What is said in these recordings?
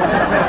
Yeah.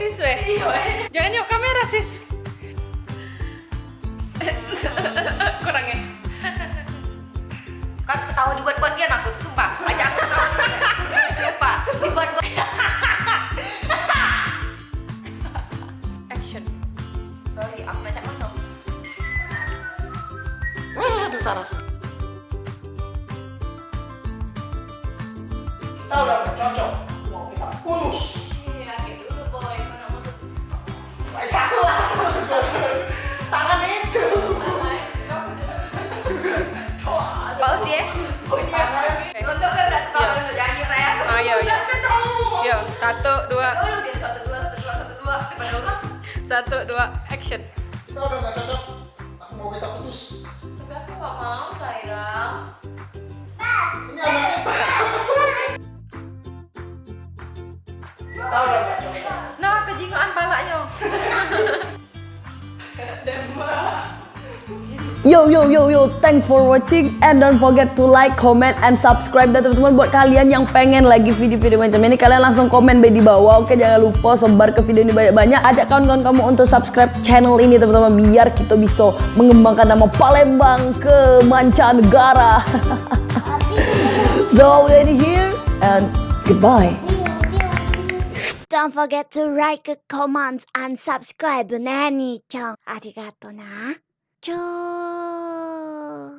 tisu ya? Iya. Jangan yuk kamera sis. Kurang ya? kan ketawa dibuat-buat dia nakut sumpah ajak aku ketawa dia sumpah dibuat-buat Action. sorry aku ngajak masuk Aduh, Saras. Kita udah cocok. Mau kita putus. Satu, dua, satu dua satu dua satu dua satu, dua, action. Kita udah nggak cocok. Aku mau kita putus. tapi aku nggak mau sayang Ini anak Yo yo yo yo, thanks for watching and don't forget to like, comment, and subscribe dan teman-teman buat kalian yang pengen lagi video-video macam ini kalian langsung komen di bawah. Oke jangan lupa sebar ke video ini banyak-banyak. Ajak kawan-kawan kamu untuk subscribe channel ini teman-teman biar kita bisa mengembangkan nama Palembang ke mancanegara. so we here and goodbye. Don't forget to a comment and subscribe. Nanny Chong. Arigato na. キュ。